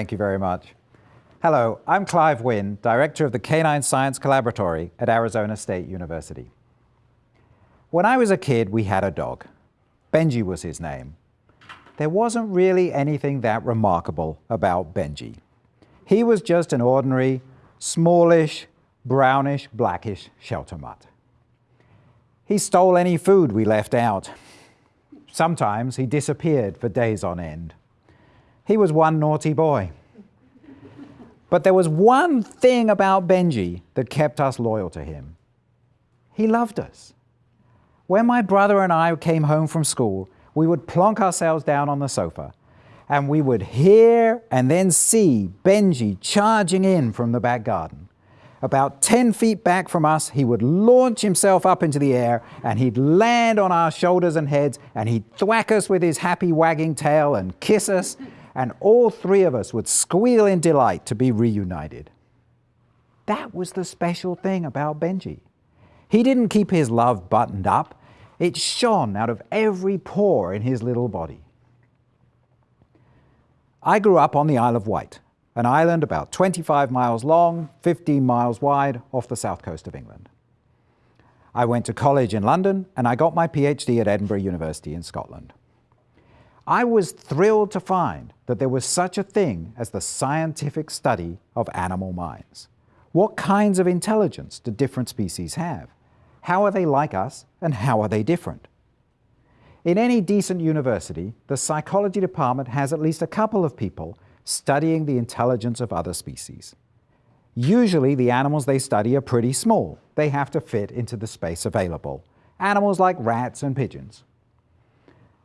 Thank you very much. Hello, I'm Clive Wynne, Director of the Canine Science Collaboratory at Arizona State University. When I was a kid, we had a dog. Benji was his name. There wasn't really anything that remarkable about Benji. He was just an ordinary, smallish, brownish, blackish shelter mutt. He stole any food we left out. Sometimes he disappeared for days on end. He was one naughty boy. But there was one thing about Benji that kept us loyal to him. He loved us. When my brother and I came home from school, we would plonk ourselves down on the sofa and we would hear and then see Benji charging in from the back garden. About 10 feet back from us, he would launch himself up into the air and he'd land on our shoulders and heads and he'd thwack us with his happy wagging tail and kiss us and all three of us would squeal in delight to be reunited. That was the special thing about Benji. He didn't keep his love buttoned up. It shone out of every pore in his little body. I grew up on the Isle of Wight, an island about 25 miles long, 15 miles wide off the south coast of England. I went to college in London and I got my PhD at Edinburgh University in Scotland. I was thrilled to find that there was such a thing as the scientific study of animal minds. What kinds of intelligence do different species have? How are they like us and how are they different? In any decent university, the psychology department has at least a couple of people studying the intelligence of other species. Usually the animals they study are pretty small. They have to fit into the space available. Animals like rats and pigeons.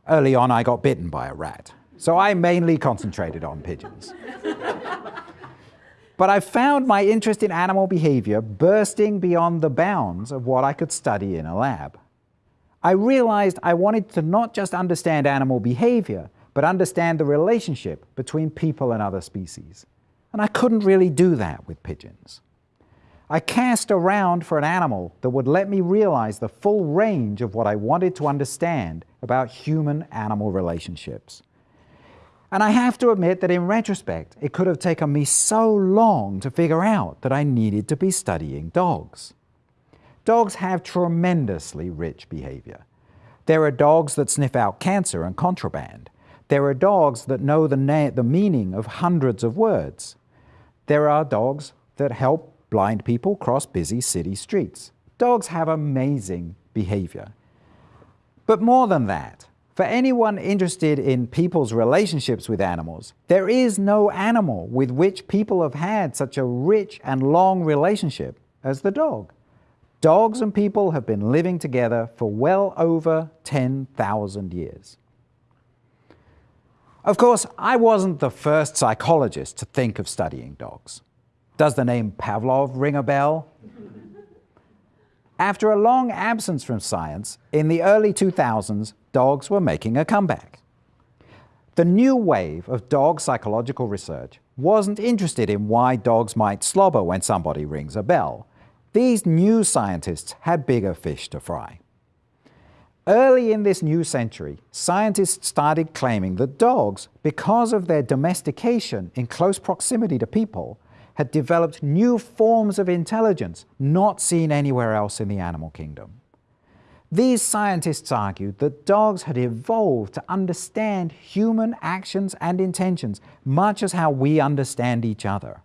Early on, I got bitten by a rat, so I mainly concentrated on pigeons. but I found my interest in animal behavior bursting beyond the bounds of what I could study in a lab. I realized I wanted to not just understand animal behavior, but understand the relationship between people and other species. And I couldn't really do that with pigeons. I cast around for an animal that would let me realize the full range of what I wanted to understand about human-animal relationships. And I have to admit that in retrospect, it could have taken me so long to figure out that I needed to be studying dogs. Dogs have tremendously rich behavior. There are dogs that sniff out cancer and contraband. There are dogs that know the, the meaning of hundreds of words. There are dogs that help blind people cross busy city streets. Dogs have amazing behavior. But more than that, for anyone interested in people's relationships with animals, there is no animal with which people have had such a rich and long relationship as the dog. Dogs and people have been living together for well over 10,000 years. Of course, I wasn't the first psychologist to think of studying dogs. Does the name Pavlov ring a bell? After a long absence from science, in the early 2000s, dogs were making a comeback. The new wave of dog psychological research wasn't interested in why dogs might slobber when somebody rings a bell. These new scientists had bigger fish to fry. Early in this new century, scientists started claiming that dogs, because of their domestication in close proximity to people, had developed new forms of intelligence not seen anywhere else in the animal kingdom. These scientists argued that dogs had evolved to understand human actions and intentions much as how we understand each other.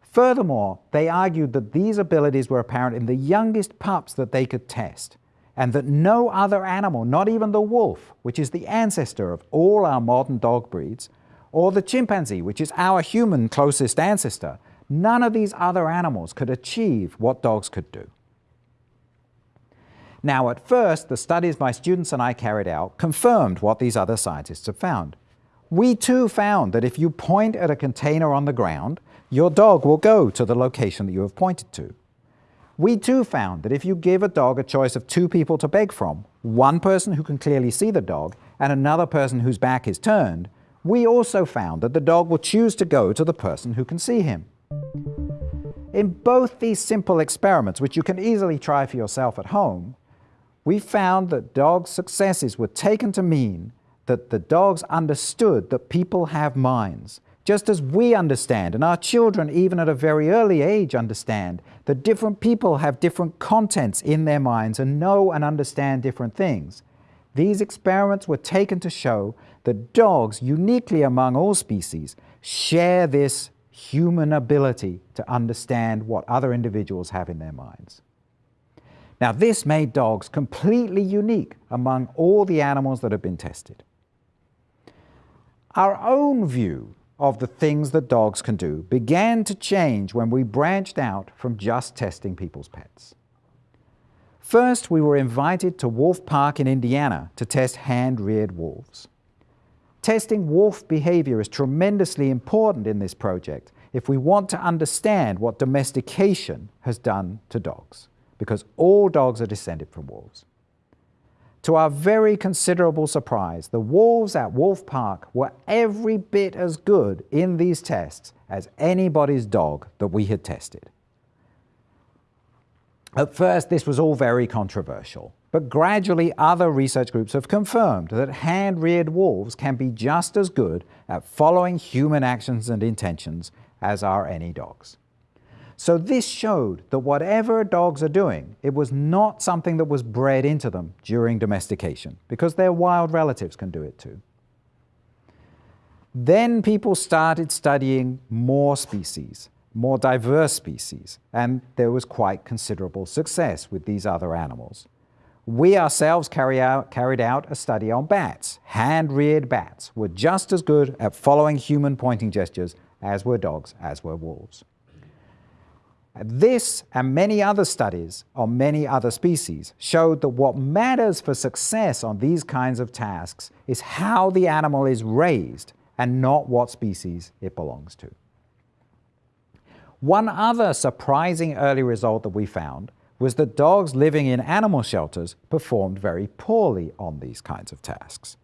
Furthermore, they argued that these abilities were apparent in the youngest pups that they could test, and that no other animal, not even the wolf, which is the ancestor of all our modern dog breeds, or the chimpanzee, which is our human closest ancestor, none of these other animals could achieve what dogs could do. Now, at first, the studies my students and I carried out confirmed what these other scientists have found. We too found that if you point at a container on the ground, your dog will go to the location that you have pointed to. We too found that if you give a dog a choice of two people to beg from, one person who can clearly see the dog and another person whose back is turned, we also found that the dog will choose to go to the person who can see him. In both these simple experiments, which you can easily try for yourself at home, we found that dogs' successes were taken to mean that the dogs understood that people have minds, Just as we understand, and our children, even at a very early age, understand that different people have different contents in their minds and know and understand different things. These experiments were taken to show that dogs, uniquely among all species, share this human ability to understand what other individuals have in their minds. Now, this made dogs completely unique among all the animals that have been tested. Our own view of the things that dogs can do began to change when we branched out from just testing people's pets. First, we were invited to Wolf Park in Indiana to test hand-reared wolves. Testing wolf behavior is tremendously important in this project if we want to understand what domestication has done to dogs, because all dogs are descended from wolves. To our very considerable surprise, the wolves at Wolf Park were every bit as good in these tests as anybody's dog that we had tested. At first, this was all very controversial, but gradually other research groups have confirmed that hand-reared wolves can be just as good at following human actions and intentions as are any dogs. So this showed that whatever dogs are doing, it was not something that was bred into them during domestication, because their wild relatives can do it too. Then people started studying more species, more diverse species, and there was quite considerable success with these other animals. We ourselves carry out, carried out a study on bats. Hand-reared bats were just as good at following human pointing gestures as were dogs, as were wolves. This and many other studies on many other species showed that what matters for success on these kinds of tasks is how the animal is raised and not what species it belongs to. One other surprising early result that we found was that dogs living in animal shelters performed very poorly on these kinds of tasks.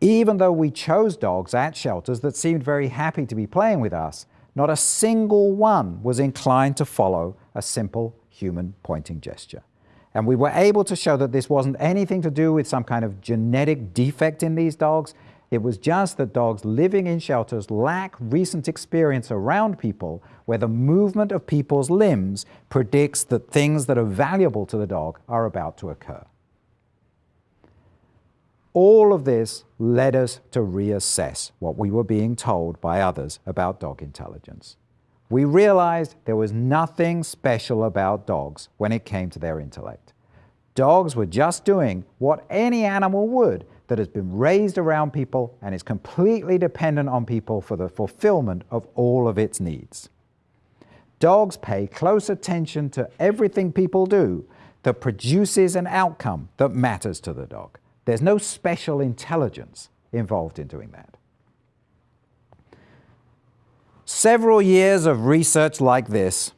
Even though we chose dogs at shelters that seemed very happy to be playing with us, not a single one was inclined to follow a simple human pointing gesture. And we were able to show that this wasn't anything to do with some kind of genetic defect in these dogs. It was just that dogs living in shelters lack recent experience around people where the movement of people's limbs predicts that things that are valuable to the dog are about to occur. All of this led us to reassess what we were being told by others about dog intelligence. We realized there was nothing special about dogs when it came to their intellect. Dogs were just doing what any animal would that has been raised around people and is completely dependent on people for the fulfillment of all of its needs. Dogs pay close attention to everything people do that produces an outcome that matters to the dog. There's no special intelligence involved in doing that. Several years of research like this,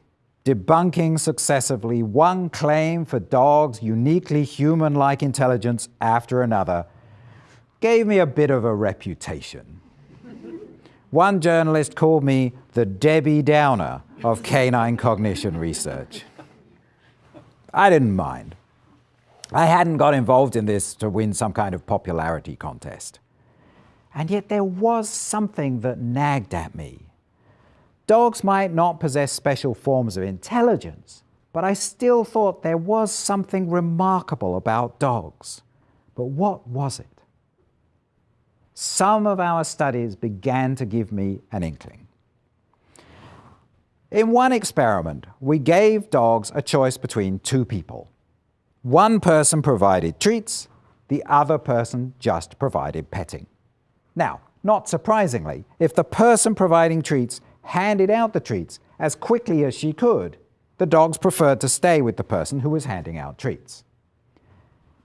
debunking successively one claim for dogs' uniquely human-like intelligence after another, gave me a bit of a reputation. One journalist called me the Debbie Downer of canine cognition research. I didn't mind. I hadn't got involved in this to win some kind of popularity contest. And yet there was something that nagged at me. Dogs might not possess special forms of intelligence, but I still thought there was something remarkable about dogs. But what was it? Some of our studies began to give me an inkling. In one experiment, we gave dogs a choice between two people. One person provided treats, the other person just provided petting. Now, not surprisingly, if the person providing treats handed out the treats as quickly as she could, the dogs preferred to stay with the person who was handing out treats.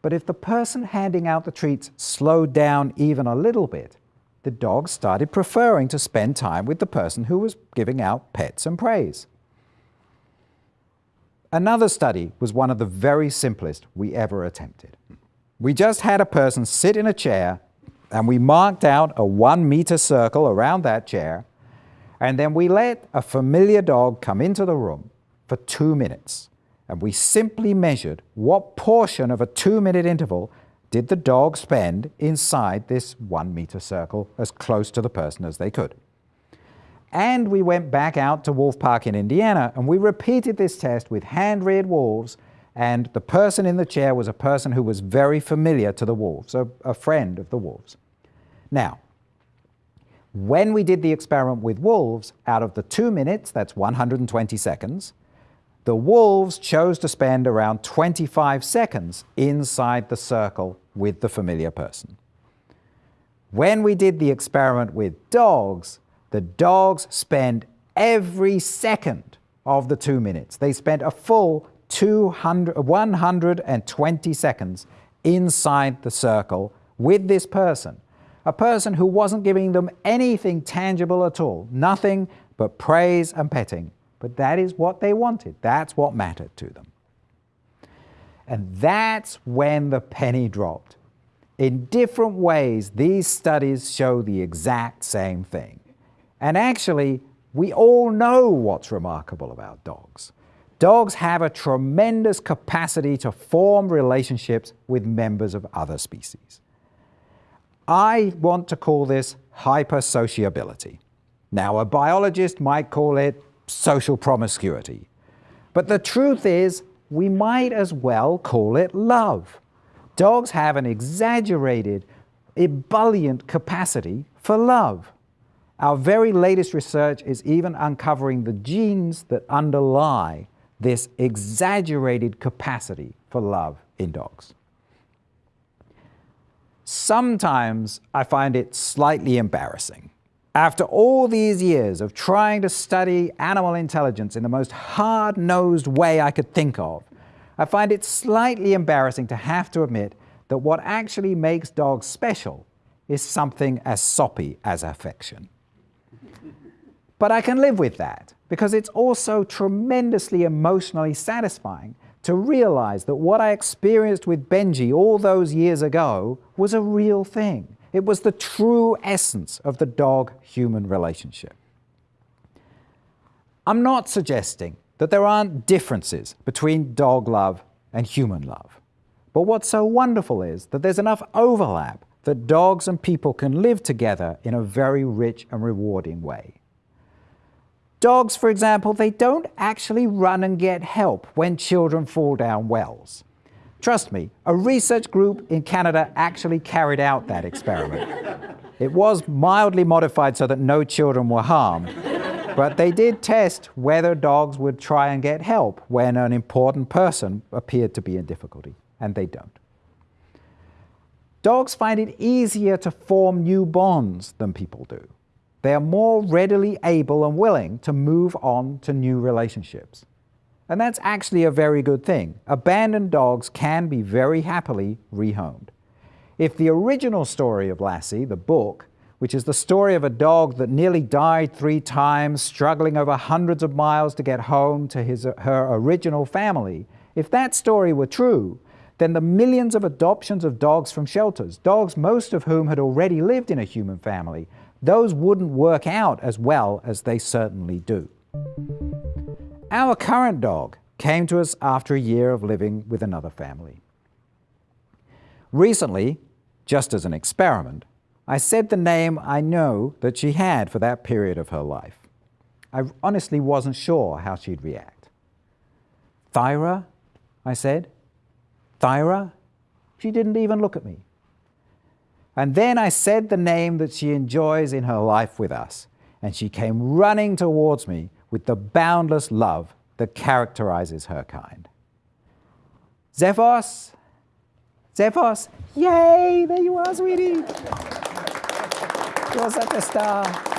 But if the person handing out the treats slowed down even a little bit, the dogs started preferring to spend time with the person who was giving out pets and praise. Another study was one of the very simplest we ever attempted. We just had a person sit in a chair and we marked out a one meter circle around that chair and then we let a familiar dog come into the room for two minutes and we simply measured what portion of a two minute interval did the dog spend inside this one meter circle as close to the person as they could. And we went back out to Wolf Park in Indiana and we repeated this test with hand-reared wolves and the person in the chair was a person who was very familiar to the wolves, a, a friend of the wolves. Now, when we did the experiment with wolves, out of the two minutes, that's 120 seconds, the wolves chose to spend around 25 seconds inside the circle with the familiar person. When we did the experiment with dogs, the dogs spent every second of the two minutes. They spent a full 200, 120 seconds inside the circle with this person, a person who wasn't giving them anything tangible at all, nothing but praise and petting. But that is what they wanted. That's what mattered to them. And that's when the penny dropped. In different ways, these studies show the exact same thing. And actually, we all know what's remarkable about dogs. Dogs have a tremendous capacity to form relationships with members of other species. I want to call this hypersociability. Now, a biologist might call it social promiscuity. But the truth is, we might as well call it love. Dogs have an exaggerated, ebullient capacity for love. Our very latest research is even uncovering the genes that underlie this exaggerated capacity for love in dogs. Sometimes I find it slightly embarrassing. After all these years of trying to study animal intelligence in the most hard-nosed way I could think of, I find it slightly embarrassing to have to admit that what actually makes dogs special is something as soppy as affection. But I can live with that because it's also tremendously emotionally satisfying to realize that what I experienced with Benji all those years ago was a real thing. It was the true essence of the dog-human relationship. I'm not suggesting that there aren't differences between dog love and human love. But what's so wonderful is that there's enough overlap that dogs and people can live together in a very rich and rewarding way. Dogs, for example, they don't actually run and get help when children fall down wells. Trust me, a research group in Canada actually carried out that experiment. it was mildly modified so that no children were harmed, but they did test whether dogs would try and get help when an important person appeared to be in difficulty, and they don't. Dogs find it easier to form new bonds than people do they are more readily able and willing to move on to new relationships. And that's actually a very good thing. Abandoned dogs can be very happily rehomed. If the original story of Lassie, the book, which is the story of a dog that nearly died three times, struggling over hundreds of miles to get home to his, her original family, if that story were true, then the millions of adoptions of dogs from shelters, dogs most of whom had already lived in a human family, those wouldn't work out as well as they certainly do. Our current dog came to us after a year of living with another family. Recently, just as an experiment, I said the name I know that she had for that period of her life. I honestly wasn't sure how she'd react. Thyra, I said. Thyra? She didn't even look at me. And then I said the name that she enjoys in her life with us, and she came running towards me with the boundless love that characterizes her kind. Xephos, Xephos, yay, there you are, sweetie. You're such a star.